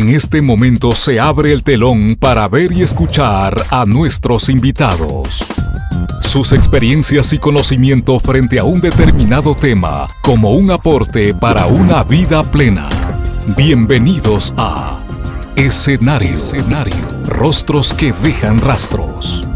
En este momento se abre el telón para ver y escuchar a nuestros invitados. Sus experiencias y conocimiento frente a un determinado tema como un aporte para una vida plena. Bienvenidos a Escenario, Escenario. Rostros que dejan rastros.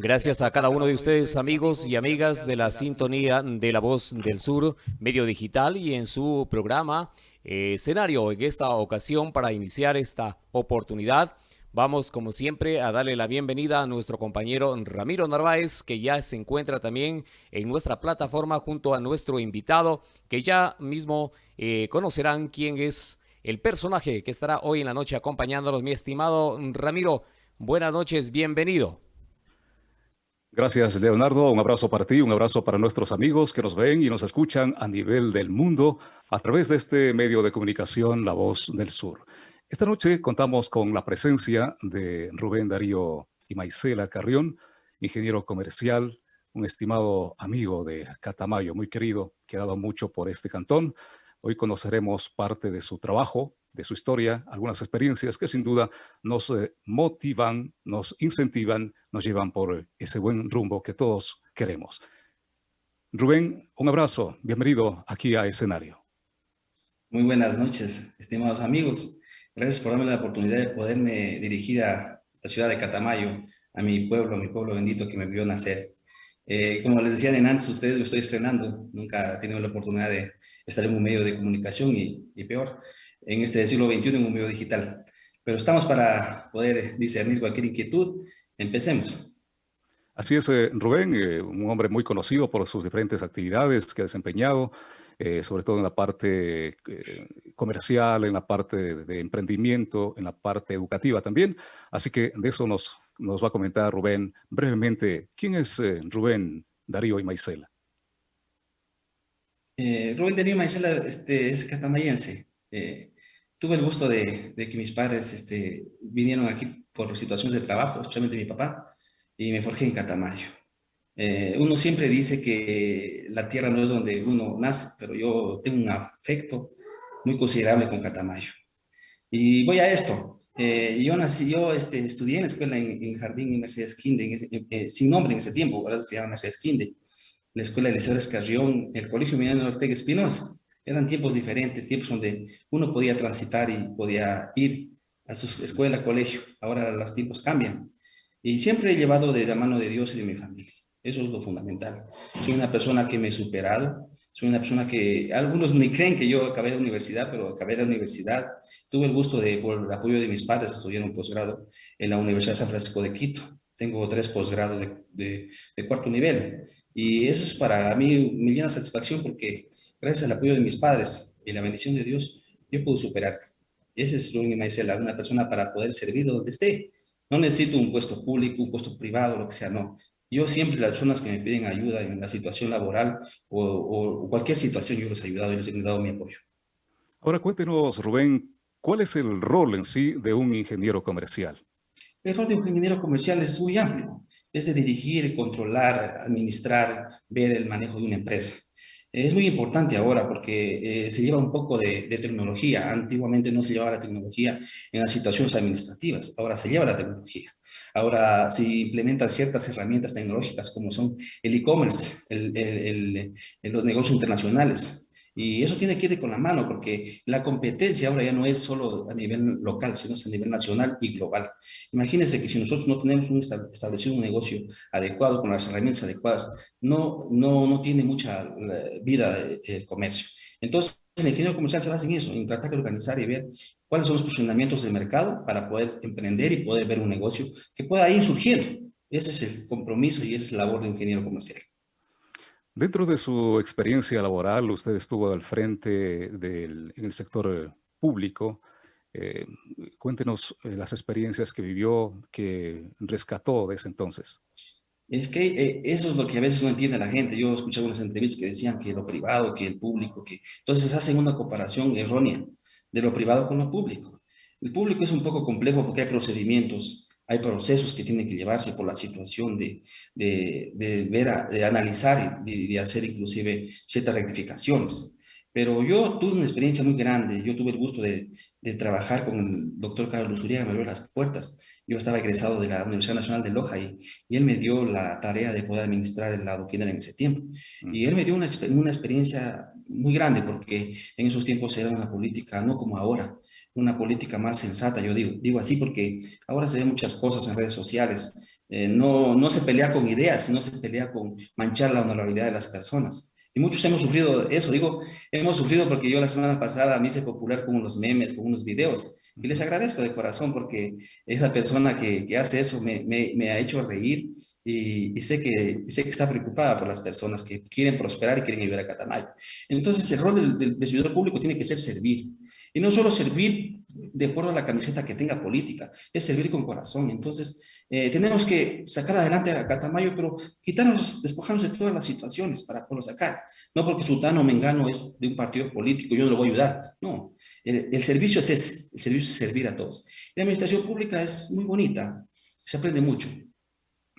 Gracias a cada uno de ustedes, amigos y amigas de la sintonía de La Voz del Sur, medio digital y en su programa eh, escenario. En esta ocasión, para iniciar esta oportunidad, vamos como siempre a darle la bienvenida a nuestro compañero Ramiro Narváez, que ya se encuentra también en nuestra plataforma junto a nuestro invitado, que ya mismo eh, conocerán quién es el personaje que estará hoy en la noche acompañándolos. Mi estimado Ramiro, buenas noches, bienvenido. Gracias, Leonardo. Un abrazo para ti, un abrazo para nuestros amigos que nos ven y nos escuchan a nivel del mundo a través de este medio de comunicación, La Voz del Sur. Esta noche contamos con la presencia de Rubén Darío y Maicela Carrión, ingeniero comercial, un estimado amigo de Catamayo, muy querido, que ha dado mucho por este cantón. Hoy conoceremos parte de su trabajo, de su historia, algunas experiencias que sin duda nos eh, motivan, nos incentivan, nos llevan por ese buen rumbo que todos queremos. Rubén, un abrazo, bienvenido aquí a Escenario. Muy buenas noches, estimados amigos. Gracias por darme la oportunidad de poderme dirigir a la ciudad de Catamayo, a mi pueblo, mi pueblo bendito que me vio nacer. Eh, como les decían antes, ustedes lo estoy estrenando, nunca he tenido la oportunidad de estar en un medio de comunicación y, y peor, en este siglo XXI en un medio digital. Pero estamos para poder discernir cualquier inquietud. Empecemos. Así es, eh, Rubén, eh, un hombre muy conocido por sus diferentes actividades que ha desempeñado, eh, sobre todo en la parte comercial, en la parte de, emprendimiento, en la parte educativa también. Así que de eso nos, nos va a comentar Rubén brevemente. ¿Quién es Rubén Darío y Maicela? Rubén Darío y Maicela este, es catamayense tuve el gusto de, que mis padres este, vinieron aquí por situaciones de trabajo, especialmente mi papá, y me forjé en Catamayo. Eh, uno siempre dice que la tierra no es donde uno nace, pero yo tengo un afecto muy considerable con Catamayo. Y voy a esto. Eh, yo nací, yo este, estudié en la escuela en, Jardín y Mercedes Quinde, eh, sin nombre en ese tiempo, ahora se llama Mercedes Quinde, la escuela de Liceo Escarrión, el Colegio Miliano Ortega Espinosa. Eran tiempos diferentes, tiempos donde uno podía transitar y podía ir a su escuela, colegio. Ahora los tiempos cambian. Y siempre he llevado de la mano de Dios y de mi familia. Eso es lo fundamental. Soy una persona que me he superado. Soy una persona que algunos ni creen que yo acabé la universidad, pero acabé la universidad. Tuve el gusto de, por el apoyo de mis padres, estudiar un posgrado en la Universidad de San Francisco de Quito. Tengo tres posgrados de, cuarto nivel. Y eso es para mí mi llena satisfacción porque gracias al apoyo de mis padres y la bendición de Dios, yo puedo superar. Ese es Rubén Maicela, una persona para poder servir donde esté. No necesito un puesto público, un puesto privado, lo que sea, no. Yo siempre las personas que me piden ayuda en la situación laboral o, cualquier situación, yo les he ayudado y les he dado mi apoyo. Ahora cuéntenos, Rubén, ¿cuál es el rol en sí de un ingeniero comercial? El rol de un ingeniero comercial es muy amplio. Es de dirigir, controlar, administrar, ver el manejo de una empresa. Es muy importante ahora porque eh, se lleva un poco de, tecnología. Antiguamente no se llevaba la tecnología en las situaciones administrativas, ahora se lleva la tecnología. Ahora se implementan ciertas herramientas tecnológicas como son el e-commerce, los negocios internacionales, y eso tiene que ir con la mano, porque la competencia ahora ya no es solo a nivel local, sino es a nivel nacional y global. Imagínense que si nosotros no tenemos un establecido un negocio adecuado, con las herramientas adecuadas, no, no, no tiene mucha eh, vida el comercio. Entonces, el ingeniero comercial se basa en eso, en tratar de organizar y ver cuáles son los posicionamientos del mercado para poder emprender y poder ver un negocio que pueda ir surgiendo. Ese es el compromiso y esa es la labor de ingeniero comercial. Dentro de su experiencia laboral, usted estuvo al frente del, sector eh, público. Eh, cuéntenos eh, las experiencias que vivió, que rescató de ese entonces. Es que eso es lo que a veces no entiende la gente. Yo escuché algunas entrevistas que decían que lo privado, que el público, que entonces hacen una comparación errónea de lo privado con lo público. El público es un poco complejo porque hay procedimientos hay procesos que tienen que llevarse por la situación de, de, de ver, de analizar y de, hacer inclusive ciertas rectificaciones. Pero yo tuve una experiencia muy grande. Yo tuve el gusto de, de trabajar con el doctor Carlos Uriaga, me abrió las puertas. Yo estaba egresado de la Universidad Nacional de Loja y, y él me dio la tarea de poder administrar el lado en ese tiempo. Y él me dio una, una experiencia muy grande porque en esos tiempos era una política, no como ahora, una política más sensata, yo digo, digo así porque ahora se ven muchas cosas en redes sociales, eh, no, no se pelea con ideas, sino se pelea con manchar la honorabilidad de las personas. Y muchos hemos sufrido eso, digo, hemos sufrido porque yo la semana pasada me hice popular con unos memes, con unos videos, y les agradezco de corazón porque esa persona que, que hace eso me, me, ha hecho reír y, y, sé, que, sé que está preocupada por las personas que quieren prosperar y quieren ayudar a Catamayo. Entonces el rol del, del, del servidor público tiene que ser servir, y no solo servir de acuerdo a la camiseta que tenga política, es servir con corazón. Entonces, eh, tenemos que sacar adelante a Catamayo, pero quitarnos, despojarnos de todas las situaciones para poderlo sacar. No porque Sultano Mengano es de un partido político, yo no lo voy a ayudar. No, el, el servicio es ese, el servicio es servir a todos. La administración pública es muy bonita, se aprende mucho.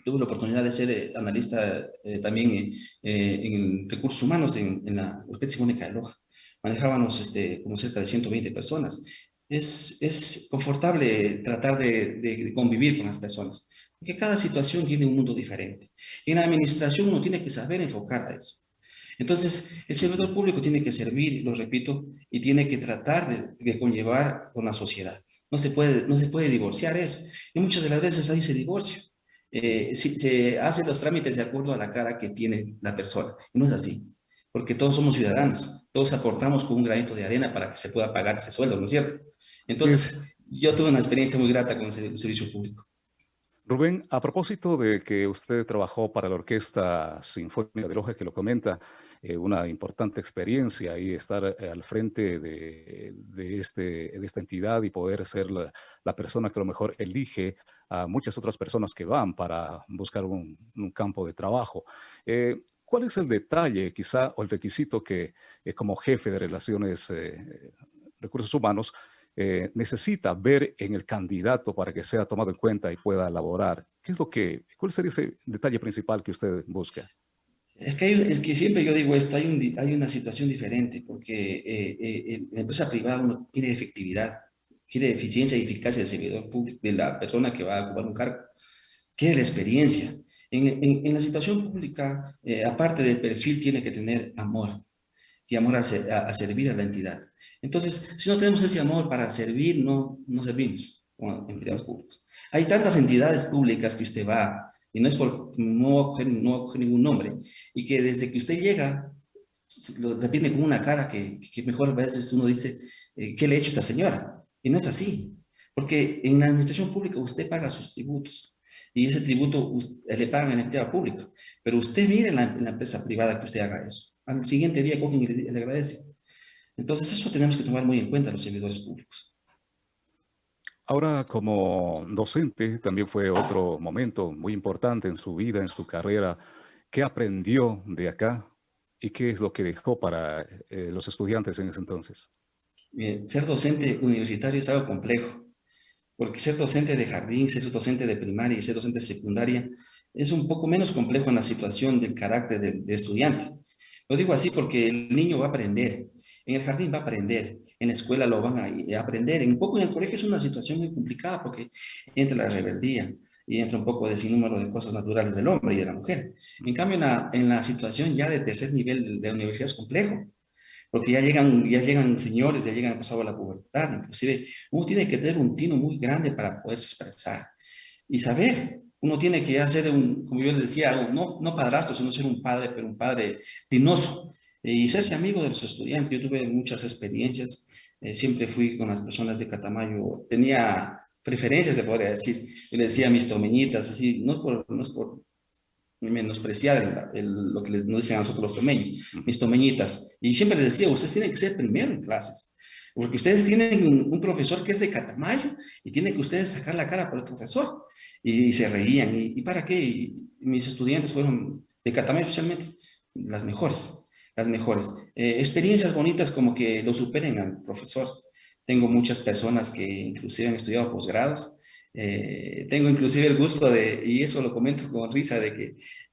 Tuve la oportunidad de ser eh, analista eh, también eh, en recursos humanos en, en la Orquesta Simónica de Loja manejábamos este, como cerca de 120 personas. Es, es confortable tratar de, convivir con las personas, porque cada situación tiene un mundo diferente. En la administración uno tiene que saber enfocar a eso. Entonces, el servidor público tiene que servir, lo repito, y tiene que tratar de, de conllevar con la sociedad. No se, puede, no se puede divorciar eso. Y muchas de las veces hay ese divorcio. Eh, si, se hacen los trámites de acuerdo a la cara que tiene la persona. No es así porque todos somos ciudadanos, todos aportamos con un granito de arena para que se pueda pagar ese sueldo, ¿no es cierto? Entonces, yo tuve una experiencia muy grata con el servicio público. Rubén, a propósito de que usted trabajó para la Orquesta Sinfónica de Loja, que lo comenta, eh, una importante experiencia y estar eh, al frente de, de, este, de esta entidad y poder ser la, la, persona que a lo mejor elige a muchas otras personas que van para buscar un, un campo de trabajo. Eh, ¿Cuál es el detalle, quizá, o el requisito que eh, como jefe de Relaciones eh, Recursos Humanos eh, necesita ver en el candidato para que sea tomado en cuenta y pueda elaborar? ¿Qué es lo que, cuál sería ese detalle principal que usted busca? Es que, hay, es que siempre yo digo esto, hay, un, hay una situación diferente, porque eh, eh, en la empresa privada uno quiere efectividad, quiere eficiencia y eficacia del servidor público, de la persona que va a ocupar un cargo, quiere la experiencia. En, en, en la situación pública, eh, aparte del perfil, tiene que tener amor, y amor a, ser, a, a, servir a la entidad. Entonces, si no tenemos ese amor para servir, no, no servimos como empleados públicos. Hay tantas entidades públicas que usted va, y no es por, no no ningún nombre, y que desde que usted llega, lo, la tiene con una cara que, que mejor a veces uno dice, eh, ¿qué le ha hecho esta señora? Y no es así, porque en la administración pública usted paga sus tributos, y ese tributo le pagan al empleado público. Pero usted mire en la, en la, empresa privada que usted haga eso. Al siguiente día cogen y le, le agradece. Entonces eso tenemos que tomar muy en cuenta los servidores públicos. Ahora, como docente, también fue otro momento muy importante en su vida, en su carrera. ¿Qué aprendió de acá y qué es lo que dejó para eh, los estudiantes en ese entonces? Bien, ser docente universitario es algo complejo porque ser docente de jardín, ser docente de primaria y ser docente de secundaria es un poco menos complejo en la situación del carácter de estudiante. Lo digo así porque el niño va a aprender, en el jardín va a aprender, en la escuela lo van a aprender, un poco en el colegio es una situación muy complicada porque entra la rebeldía y entra un poco de sinnúmero de cosas naturales del hombre y de la mujer. En cambio, en la, en situación ya de tercer nivel de universidad es complejo, porque ya llegan, ya llegan señores, ya llegan pasado a la pubertad, inclusive uno tiene que tener un tino muy grande para poderse expresar y saber, uno tiene que hacer un, como yo les decía, no, no padrastro, sino ser un padre, pero un padre dinoso y serse amigo de los estudiantes. Yo tuve muchas experiencias, eh, siempre fui con las personas de Catamayo, tenía preferencias, se podría decir, yo le decía a mis tomeñitas, así, no por, no es por menospreciar el, el, lo que nos dicen a nosotros los tomeños, mis tomeñitas. Y siempre les decía, ustedes tienen que ser primero en clases, porque ustedes tienen un, un, profesor que es de Catamayo y tienen que ustedes sacar la cara por el profesor. Y, y se reían. ¿Y, ¿Y, para qué? Y mis estudiantes fueron de Catamayo especialmente las mejores, las mejores. Eh, experiencias bonitas como que lo superen al profesor. Tengo muchas personas que inclusive han estudiado posgrados Eh, tengo inclusive el gusto de, y eso lo comento con risa, de que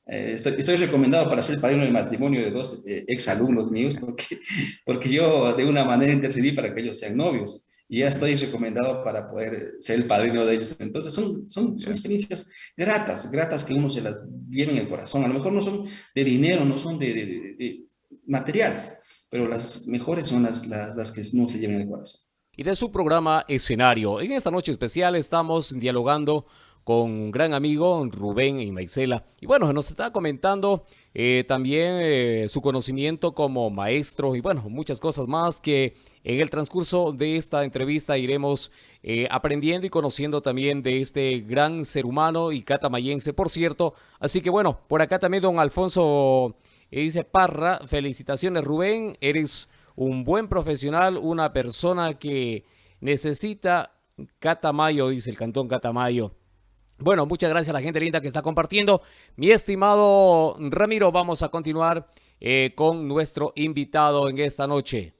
eh, estoy, estoy, recomendado para ser padrino de matrimonio de dos eh, exalumnos míos, porque, porque yo de una manera intercedí para que ellos sean novios y ya estoy recomendado para poder ser el padrino de ellos. Entonces son, son, son, experiencias gratas, gratas que uno se las lleva en el corazón. A lo mejor no son de dinero, no son de, de, de, de materiales, pero las mejores son las, las, las que no se llevan en el corazón y de su programa Escenario. En esta noche especial estamos dialogando con un gran amigo, Rubén y Maisela. Y bueno, nos está comentando eh, también eh, su conocimiento como maestro y bueno, muchas cosas más que en el transcurso de esta entrevista iremos eh, aprendiendo y conociendo también de este gran ser humano y catamayense, por cierto. Así que bueno, por acá también don Alfonso dice Parra, felicitaciones Rubén, eres un buen profesional, una persona que necesita Catamayo, dice el Cantón Catamayo. Bueno, muchas gracias a la gente linda que está compartiendo. Mi estimado Ramiro, vamos a continuar eh, con nuestro invitado en esta noche.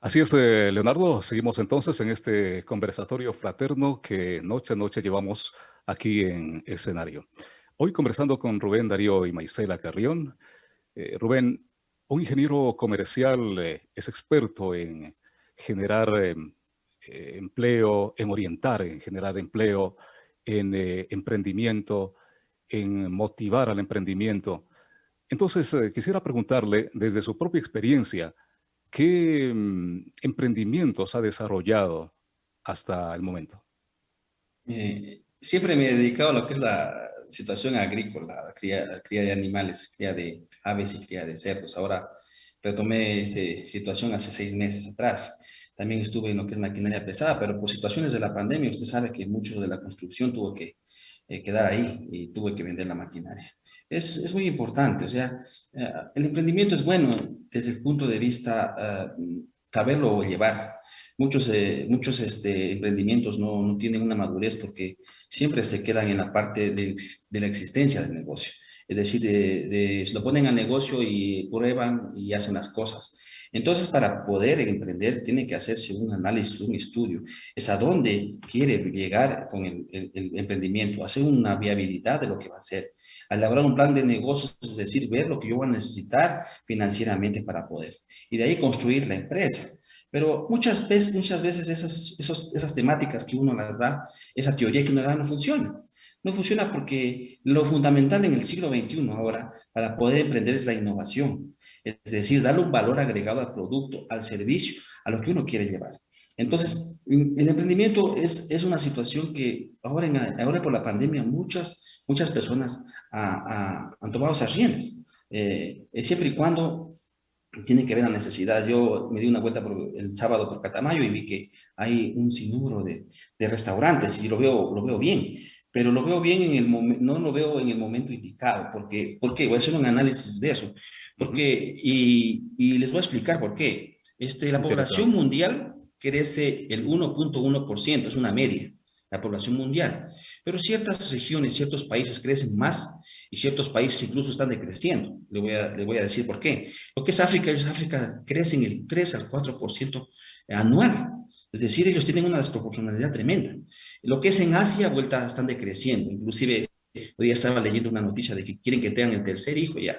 Así es, eh, Leonardo. Seguimos entonces en este conversatorio fraterno que noche a noche llevamos aquí en escenario. Hoy conversando con Rubén Darío y Maisela Carrión. Eh, Rubén, un ingeniero comercial eh, es experto en generar em, eh, empleo, en orientar, en generar empleo, en eh, emprendimiento, en motivar al emprendimiento. Entonces, quisiera preguntarle, desde su propia experiencia, ¿qué mm, emprendimientos ha desarrollado hasta el momento? siempre me he dedicado a lo que es la situación agrícola, cría, cría de animales, cría de aves y cría de cerdos. Ahora retomé esta situación hace seis meses atrás. También estuve en lo que es maquinaria pesada, pero por situaciones de la pandemia, usted sabe que mucho de la construcción tuvo que eh, quedar ahí y tuve que vender la maquinaria. Es, es muy importante, o sea, eh, el emprendimiento es bueno desde el punto de vista uh, saberlo llevar. Muchos, eh, muchos este, emprendimientos no, no, tienen una madurez porque siempre se quedan en la parte de, la existencia del negocio es decir, de, se lo ponen al negocio y prueban y hacen las cosas. Entonces, para poder emprender, tiene que hacerse un análisis, un estudio. Es a dónde quiere llegar con el, el, emprendimiento, hacer una viabilidad de lo que va a hacer. Elaborar un plan de negocios, es decir, ver lo que yo voy a necesitar financieramente para poder. Y de ahí construir la empresa. Pero muchas veces, muchas veces esas, esos, esas temáticas que uno las da, esa teoría que uno da no funciona. No funciona porque lo fundamental en el siglo XXI ahora para poder emprender es la innovación. Es decir, darle un valor agregado al producto, al servicio, a lo que uno quiere llevar. Entonces, el emprendimiento es, es una situación que ahora, en, ahora por la pandemia muchas, muchas personas han tomado esas riendas. Eh, siempre y cuando tiene que ver la necesidad. Yo me di una vuelta por el sábado por Catamayo y vi que hay un sinnúmero de, de restaurantes y lo veo, lo veo bien pero lo veo bien en el momento, no lo veo en el momento indicado, porque, ¿por qué? Voy a hacer un análisis de eso, porque, y, y les voy a explicar por qué. Este, la población mundial crece el 1.1%, es una media, la población mundial, pero ciertas regiones, ciertos países crecen más y ciertos países incluso están decreciendo. Le voy a, le voy a decir por qué. Lo que es África, ellos África crecen el 3 al 4% anual. Es decir, ellos tienen una desproporcionalidad tremenda. Lo que es en Asia, vuelta están decreciendo. Inclusive, hoy día estaba leyendo una noticia de que quieren que tengan el tercer hijo ya.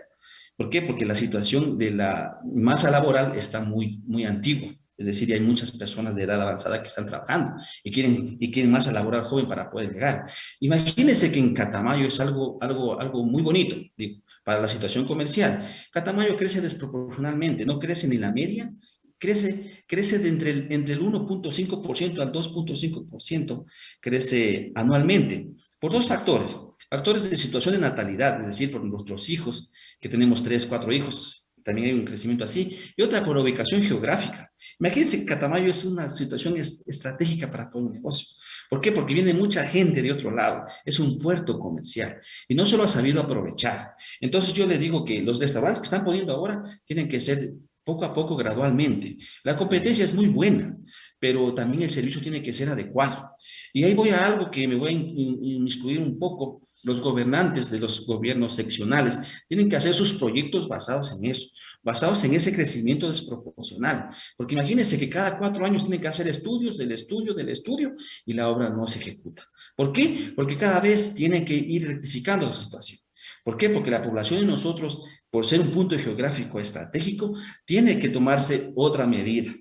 ¿Por qué? Porque la situación de la masa laboral está muy, muy antigua. Es decir, hay muchas personas de edad avanzada que están trabajando y quieren, y quieren masa laboral joven para poder llegar. Imagínense que en Catamayo es algo, algo, algo muy bonito digo, para la situación comercial. Catamayo crece desproporcionalmente, no crece ni la media crece, crece de entre el, entre el 1.5% al 2.5%, crece anualmente, por dos factores. Factores de situación de natalidad, es decir, por nuestros hijos, que tenemos tres, cuatro hijos, también hay un crecimiento así, y otra por ubicación geográfica. Imagínense que Catamayo es una situación estratégica para todo el negocio. ¿Por qué? Porque viene mucha gente de otro lado, es un puerto comercial, y no se lo ha sabido aprovechar. Entonces yo le digo que los restaurantes que están poniendo ahora tienen que ser poco a poco, gradualmente. La competencia es muy buena, pero también el servicio tiene que ser adecuado. Y ahí voy a algo que me voy a inmiscuir un poco. Los gobernantes de los gobiernos seccionales tienen que hacer sus proyectos basados en eso. Basados en ese crecimiento desproporcional. Porque imagínense que cada cuatro años tienen que hacer estudios, del estudio, del estudio, y la obra no se ejecuta. ¿Por qué? Porque cada vez tienen que ir rectificando la situación. ¿Por qué? Porque la población de nosotros, por ser un punto geográfico estratégico, tiene que tomarse otra medida.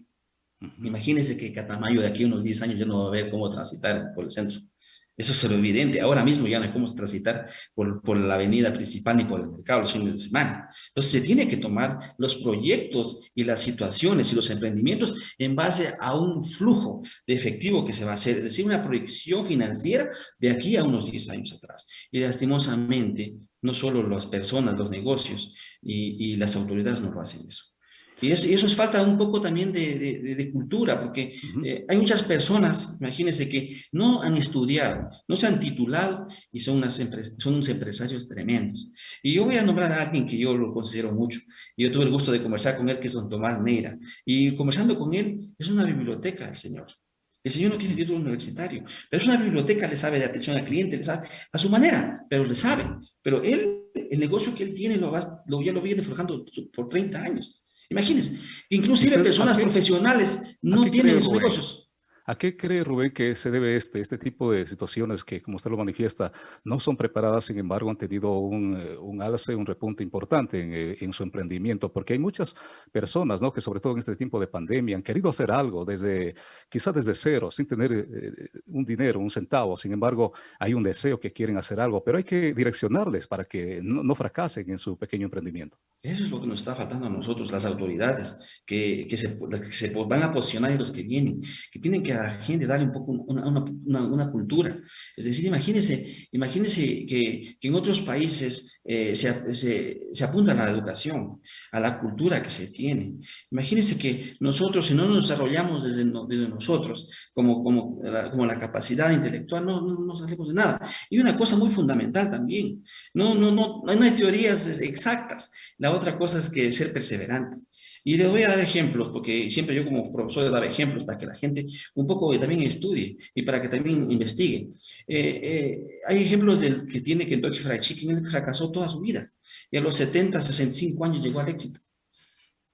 Imagínense que Catamayo de aquí a unos 10 años ya no va a ver cómo transitar por el centro. Eso es evidente. Ahora mismo ya no cómo transitar por, por, la avenida principal ni por el mercado los fines de semana. Entonces se tiene que tomar los proyectos y las situaciones y los emprendimientos en base a un flujo de efectivo que se va a hacer, es decir, una proyección financiera de aquí a unos 10 años atrás. Y lastimosamente, no solo las personas, los negocios y, y las autoridades no lo hacen eso. Y, eso es falta un poco también de, cultura, porque eh, hay muchas personas, imagínense, que no han estudiado, no se han titulado y son, unas son unos empresarios tremendos. Y yo voy a nombrar a alguien que yo lo considero mucho. Yo tuve el gusto de conversar con él, que es don Tomás Neira. Y conversando con él, es una biblioteca el señor. El señor no tiene título universitario, pero es una biblioteca, le sabe de atención al cliente, le sabe a su manera, pero le sabe. Pero él, el negocio que él tiene, lo, va, lo ya lo viene forjando por 30 años. Imagínense, inclusive personas profesionales no tienen esos negocios. ¿A qué cree Rubén que se debe este, este tipo de situaciones que, como usted lo manifiesta, no son preparadas, sin embargo, han tenido un, eh, un alce, un repunte importante en, eh, en, su emprendimiento? Porque hay muchas personas, ¿no? Que sobre todo en este tiempo de pandemia han querido hacer algo desde, quizás desde cero, sin tener eh, un dinero, un centavo. Sin embargo, hay un deseo que quieren hacer algo, pero hay que direccionarles para que no, no fracasen en su pequeño emprendimiento. Eso es lo que nos está faltando a nosotros, las autoridades, que, que, se, que se van a posicionar y los que vienen, que tienen que a la gente darle un poco una, cultura. Es decir, imagínense, imagínense que, en otros países eh, se, se, se, apunta a la educación, a la cultura que se tiene. Imagínense que nosotros, si no nos desarrollamos desde, desde nosotros, como, como, la, como la capacidad intelectual, no, no, no, salimos de nada. Y una cosa muy fundamental también, no, no, no, no hay teorías exactas. La otra cosa es que ser perseverante. Y les voy a dar ejemplos, porque siempre yo como profesor les daba ejemplos para que la gente un poco también estudie y para que también investigue. Eh, eh, hay ejemplos del que tiene Kentucky Fried Chicken, él fracasó toda su vida y a los 70, 65 años llegó al éxito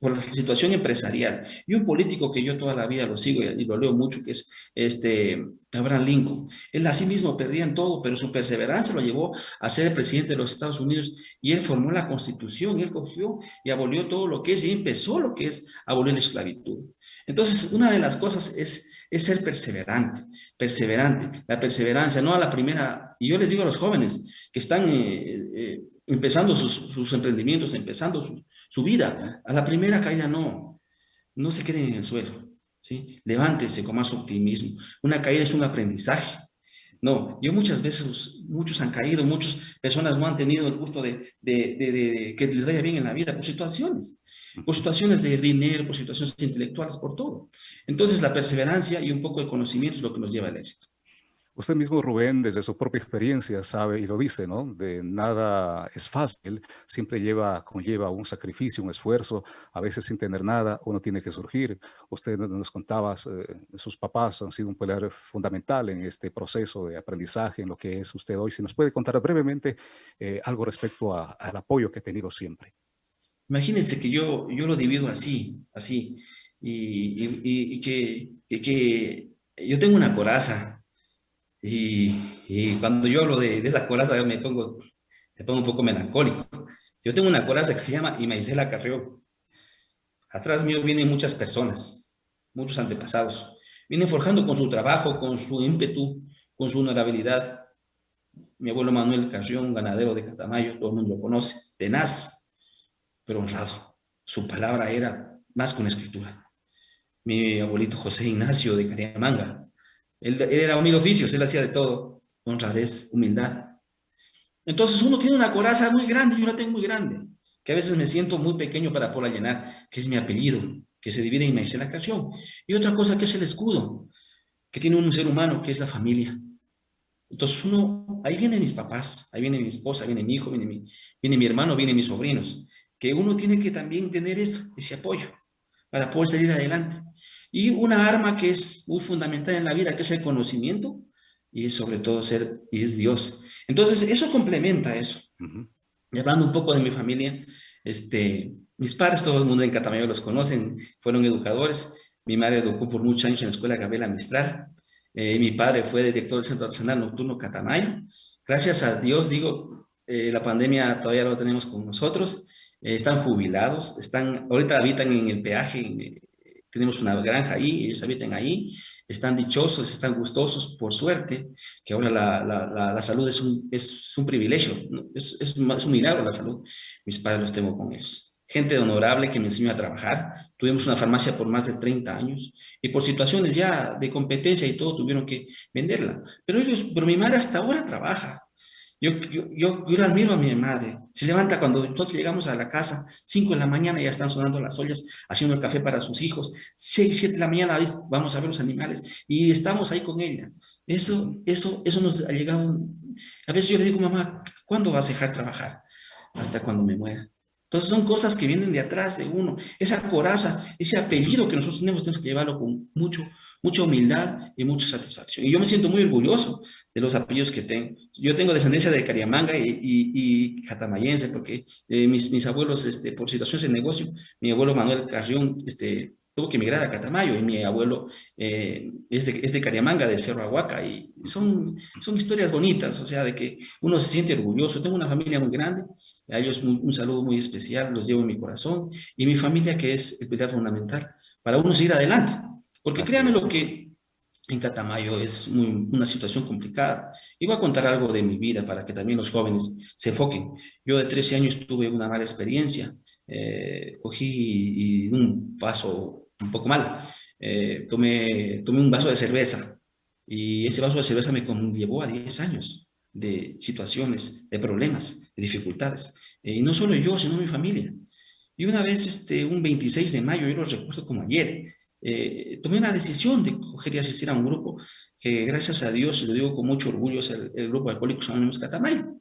por la situación empresarial. Y un político que yo toda la vida lo sigo y lo leo mucho, que es este Abraham Lincoln. Él así mismo perdía en todo, pero su perseverancia lo llevó a ser el presidente de los Estados Unidos y él formó la constitución, él cogió y abolió todo lo que es y empezó lo que es abolir la esclavitud. Entonces, una de las cosas es, es ser perseverante, perseverante, la perseverancia, no a la primera, y yo les digo a los jóvenes que están eh, eh, empezando sus, sus emprendimientos, empezando sus, su vida. A la primera caída no, no se queden en el suelo, ¿sí? Levántense con más optimismo. Una caída es un aprendizaje. No, yo muchas veces, muchos han caído, muchas personas no han tenido el gusto de, de, de, que les vaya bien en la vida por situaciones, por situaciones de dinero, por situaciones intelectuales, por todo. Entonces la perseverancia y un poco el conocimiento es lo que nos lleva al éxito. Usted mismo, Rubén, desde su propia experiencia sabe y lo dice, ¿no? De nada es fácil, siempre lleva, conlleva un sacrificio, un esfuerzo, a veces sin tener nada, uno tiene que surgir. Usted nos contaba, eh, sus papás han sido un pilar fundamental en este proceso de aprendizaje, en lo que es usted hoy. Si nos puede contar brevemente eh, algo respecto al apoyo que ha tenido siempre. Imagínense que yo, yo lo divido así, así, y, y, y que, que, que yo tengo una coraza, y, cuando yo hablo de, de esa coraza me pongo, me pongo un poco melancólico. Yo tengo una coraza que se llama Imaicela Carrió. Atrás mío vienen muchas personas, muchos antepasados. Vienen forjando con su trabajo, con su ímpetu, con su honorabilidad. Mi abuelo Manuel Carrión, ganadero de Catamayo, todo el mundo lo conoce, tenaz, pero honrado. Su palabra era más que una escritura. Mi abuelito José Ignacio de Cariamanga, él, era un mil oficios, él hacía de todo, honradez, humildad. Entonces uno tiene una coraza muy grande, yo la tengo muy grande, que a veces me siento muy pequeño para poderla llenar, que es mi apellido, que se divide en la canción. Y otra cosa que es el escudo, que tiene un ser humano, que es la familia. Entonces uno, ahí vienen mis papás, ahí viene mi esposa, viene mi hijo, viene mi, viene mi hermano, vienen mis sobrinos, que uno tiene que también tener eso, ese apoyo, para poder salir adelante. Y una arma que es muy fundamental en la vida, que es el conocimiento, y sobre todo ser, y es Dios. Entonces, eso complementa eso. Y hablando un poco de mi familia, este, mis padres, todo el mundo en Catamayo los conocen, fueron educadores. Mi madre educó por muchos años en la escuela Gabriela Mistral. Eh, mi padre fue director del Centro Arsenal Nocturno Catamayo. Gracias a Dios, digo, eh, la pandemia todavía lo tenemos con nosotros. Eh, están jubilados, están, ahorita habitan en el peaje, tenemos una granja ahí, ellos habitan ahí, están dichosos, están gustosos, por suerte, que ahora la, la, la, salud es un, es un privilegio, es, es, es, un milagro la salud. Mis padres los tengo con ellos. Gente honorable que me enseñó a trabajar. Tuvimos una farmacia por más de 30 años y por situaciones ya de competencia y todo tuvieron que venderla. Pero ellos, pero mi madre hasta ahora trabaja. Yo, yo, yo, yo la admiro a mi madre. Se levanta cuando nosotros llegamos a la casa, 5 de la mañana ya están sonando las ollas, haciendo el café para sus hijos. 6, 7 de la mañana vamos a ver los animales y estamos ahí con ella. Eso, eso, eso nos ha llegado. A veces yo le digo, mamá, ¿cuándo vas a dejar trabajar? Hasta cuando me muera. Entonces son cosas que vienen de atrás de uno. Esa coraza, ese apellido que nosotros tenemos, tenemos que llevarlo con mucho, mucha humildad y mucha satisfacción. Y yo me siento muy orgulloso de los apellidos que tengo. Yo tengo descendencia de Cariamanga y, y, y catamayense, porque eh, mis, mis abuelos, este, por situaciones de negocio, mi abuelo Manuel Carrión este, tuvo que emigrar a Catamayo y mi abuelo eh, es, de, es, de, Cariamanga, del Cerro Aguaca, y son, son historias bonitas, o sea, de que uno se siente orgulloso. Tengo una familia muy grande, a ellos un, un saludo muy especial, los llevo en mi corazón, y mi familia que es el pilar fundamental para uno seguir adelante. Porque créanme lo que en Catamayo es muy, una situación complicada. Y voy a contar algo de mi vida para que también los jóvenes se enfoquen. Yo de 13 años tuve una mala experiencia. Eh, cogí un paso un poco mal. Eh, tomé, tomé un vaso de cerveza y ese vaso de cerveza me llevó a 10 años de situaciones, de problemas, de dificultades. Eh, y no solo yo, sino mi familia. Y una vez, este, un 26 de mayo, yo lo recuerdo como ayer, eh, tomé una decisión de coger y asistir a un grupo que gracias a Dios, y lo digo con mucho orgullo, es el, el grupo Alcohólicos Anónimos Catamayo.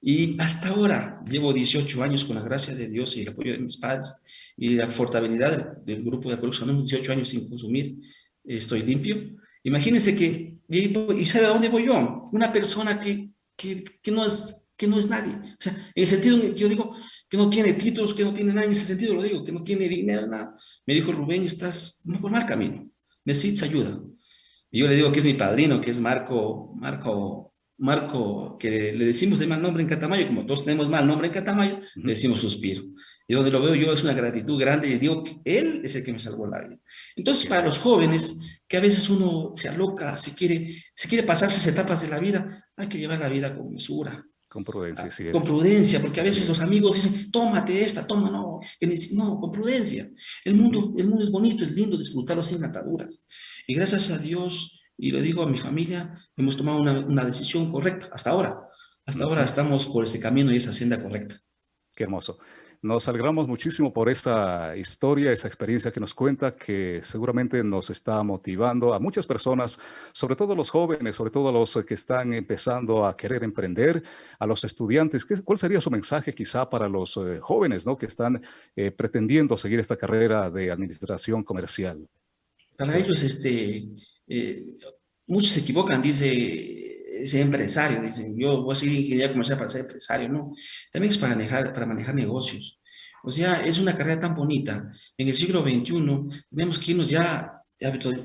Y hasta ahora, llevo 18 años con la gracia de Dios y el apoyo de mis padres y la fortalidad del, del grupo de Alcohólicos Anónimos, 18 años sin consumir, estoy limpio. Imagínense que, y, sabe a dónde voy yo? Una persona que, que, que, no es, que no es nadie. O sea, en el sentido en que yo digo, que no tiene títulos, que no tiene nada, en ese sentido lo digo, que no tiene dinero, nada. Me dijo, Rubén, estás por mal camino, necesitas ayuda. Y yo le digo que es mi padrino, que es Marco, Marco, Marco, que le decimos de mal nombre en Catamayo, como todos tenemos mal nombre en Catamayo, le decimos suspiro. Y donde lo veo yo es una gratitud grande y digo que él es el que me salvó la vida. Entonces, para los jóvenes, que a veces uno se aloca, si quiere, si quiere pasarse esas etapas de la vida, hay que llevar la vida con mesura, con prudencia, sí. Con prudencia, porque a veces sí. los amigos dicen, tómate esta, toma, no, no, con prudencia. El mundo, el mundo es bonito, es lindo disfrutarlo sin ataduras. Y gracias a Dios, y lo digo a mi familia, hemos tomado una, una decisión correcta, hasta ahora. Hasta ahora estamos por este camino y esa senda correcta. Qué hermoso. Nos alegramos muchísimo por esta historia, esa experiencia que nos cuenta, que seguramente nos está motivando a muchas personas, sobre todo los jóvenes, sobre todo los que están empezando a querer emprender, a los estudiantes. ¿Cuál sería su mensaje quizá para los eh, jóvenes ¿no? que están eh, pretendiendo seguir esta carrera de administración comercial? Para ellos, este, eh, muchos se equivocan, dice ese empresario, dicen, yo voy a ser ingeniero comercial para ser empresario, no, también es para manejar, para manejar negocios. O sea, es una carrera tan bonita. En el siglo XXI tenemos que irnos ya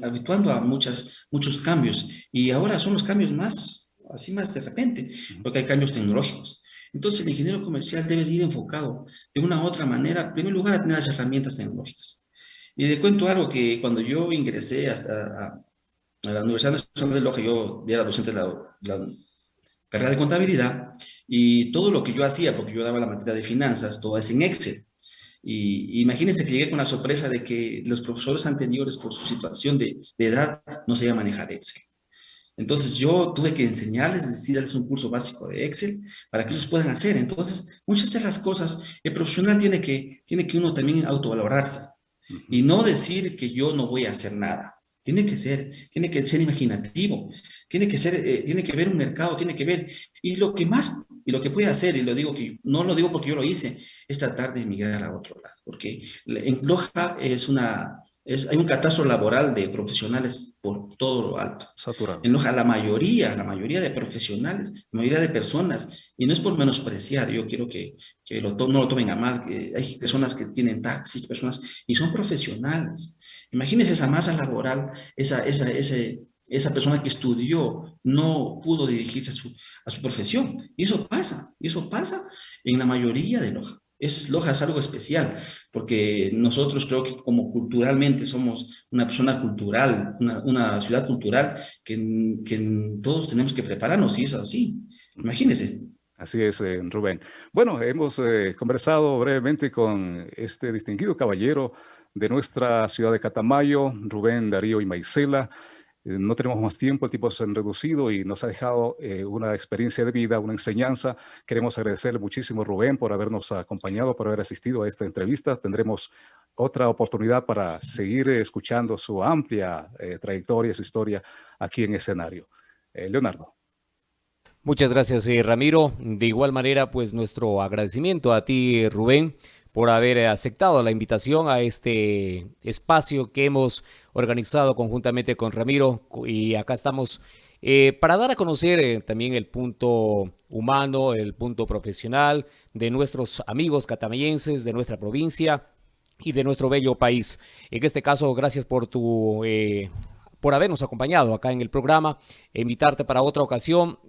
habituando a muchas, muchos cambios y ahora son los cambios más, así más de repente, porque hay cambios tecnológicos. Entonces el ingeniero comercial debe ir enfocado de una u otra manera, en primer lugar, a tener las herramientas tecnológicas. Y le cuento algo que cuando yo ingresé hasta a, a la Universidad Nacional de Loja, yo era docente de la, la, carrera de contabilidad, y todo lo que yo hacía, porque yo daba la materia de finanzas, todo es en Excel. Y, imagínense que llegué con la sorpresa de que los profesores anteriores, por su situación de, de edad, no sabían manejar Excel. Entonces yo tuve que enseñarles, decirles un curso básico de Excel para que ellos puedan hacer. Entonces, muchas de las cosas, el profesional tiene que, tiene que uno también autovalorarse y no decir que yo no voy a hacer nada. Tiene que ser, tiene que ser imaginativo, tiene que ser, eh, tiene que ver un mercado, tiene que ver, y lo que más, y lo que puede hacer, y lo digo que, no lo digo porque yo lo hice, es tratar de emigrar a otro lado, porque en Loja es una, hay un catastro laboral de profesionales por todo lo alto. Saturado. En Loja, la mayoría, la mayoría de profesionales, la mayoría de personas, y no es por menospreciar, yo quiero que, que lo, no lo tomen a mal, que hay personas que tienen taxi, personas, y son profesionales. Imagínense esa masa laboral, esa, esa, ese, esa persona que estudió no pudo dirigirse a su, a su profesión. Y eso pasa, y eso pasa en la mayoría de Loja. Es, Loja es algo especial, porque nosotros creo que como culturalmente somos una persona cultural, una, ciudad cultural, que, que, todos tenemos que prepararnos, y es así. Imagínense. Así es, eh, Rubén. Bueno, hemos eh, conversado brevemente con este distinguido caballero de nuestra ciudad de Catamayo, Rubén Darío y Maicela. Eh, no tenemos más tiempo, el tiempo se ha reducido y nos ha dejado eh, una experiencia de vida, una enseñanza. Queremos agradecerle muchísimo, Rubén, por habernos acompañado, por haber asistido a esta entrevista. Tendremos otra oportunidad para seguir escuchando su amplia eh, trayectoria, su historia aquí en escenario. Leonardo. Muchas gracias, Ramiro. De igual manera, pues nuestro agradecimiento a ti, Rubén, por haber aceptado la invitación a este espacio que hemos organizado conjuntamente con Ramiro. Y acá estamos eh, para dar a conocer eh, también el punto humano, el punto profesional de nuestros amigos catamayenses, de nuestra provincia y de nuestro bello país. En este caso, gracias por tu... Eh, por habernos acompañado acá en el programa, invitarte para otra ocasión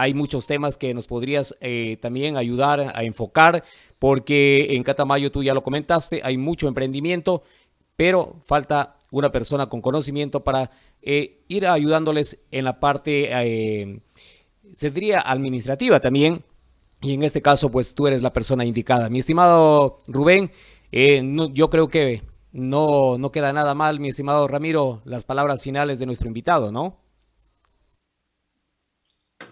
hay muchos temas que nos podrías eh, también ayudar a enfocar, porque en Catamayo tú ya lo comentaste, hay mucho emprendimiento, pero falta una persona con conocimiento para eh, ir ayudándoles en la parte, eh, diría, administrativa también. Y en este caso, pues tú eres la persona indicada. Mi estimado Rubén, yo creo que no, no queda nada mal, mi estimado Ramiro, las palabras finales de nuestro invitado, ¿no?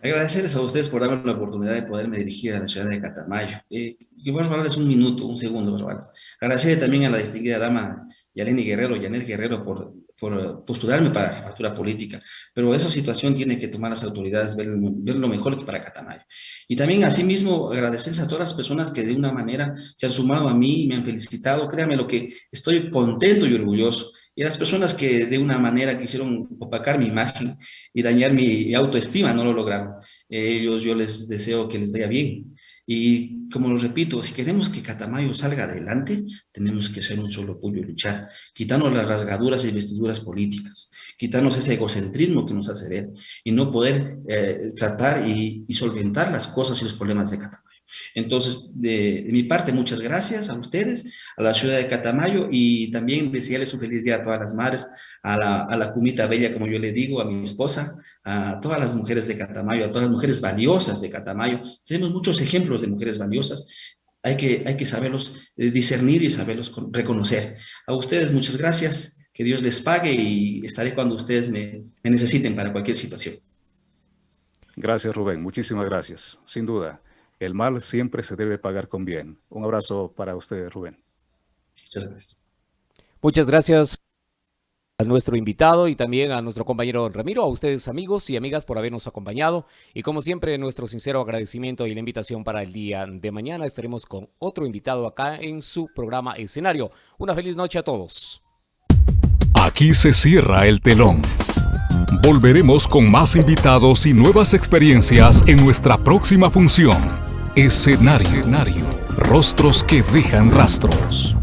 Agradecerles a ustedes por darme la oportunidad de poderme dirigir a la ciudad de Catamayo. Eh, y bueno, darles un minuto, un segundo, Barbales. Agradecerle también a la distinguida dama Yaleni Guerrero, Yanel Guerrero, por, por postularme para la jefatura política. Pero esa situación tiene que tomar las autoridades, ver, ver lo mejor para Catamayo. Y también, asimismo, agradecerles a todas las personas que de una manera se han sumado a mí, me han felicitado. Créanme lo que estoy contento y orgulloso y las personas que de una manera quisieron opacar mi imagen y dañar mi autoestima no lo lograron. Ellos yo les deseo que les vaya bien. Y como lo repito, si queremos que Catamayo salga adelante, tenemos que ser un solo puño y luchar, quitarnos las rasgaduras y vestiduras políticas, quitarnos ese egocentrismo que nos hace ver y no poder eh, tratar y, y solventar las cosas y los problemas de Catamayo. Entonces, de, mi parte, muchas gracias a ustedes, a la ciudad de Catamayo y también desearles un feliz día a todas las madres, a la, a la cumita bella, como yo le digo, a mi esposa, a todas las mujeres de Catamayo, a todas las mujeres valiosas de Catamayo. Tenemos muchos ejemplos de mujeres valiosas. Hay que, hay que saberlos eh, discernir y saberlos reconocer. A ustedes muchas gracias, que Dios les pague y estaré cuando ustedes me, me necesiten para cualquier situación. Gracias, Rubén. Muchísimas gracias. Sin duda. El mal siempre se debe pagar con bien. Un abrazo para usted, Rubén. Muchas gracias. Muchas gracias a nuestro invitado y también a nuestro compañero Ramiro, a ustedes amigos y amigas por habernos acompañado y como siempre nuestro sincero agradecimiento y la invitación para el día de mañana. Estaremos con otro invitado acá en su programa Escenario. Una feliz noche a todos. Aquí se cierra el telón. Volveremos con más invitados y nuevas experiencias en nuestra próxima función. Escenario. Rostros que dejan rastros.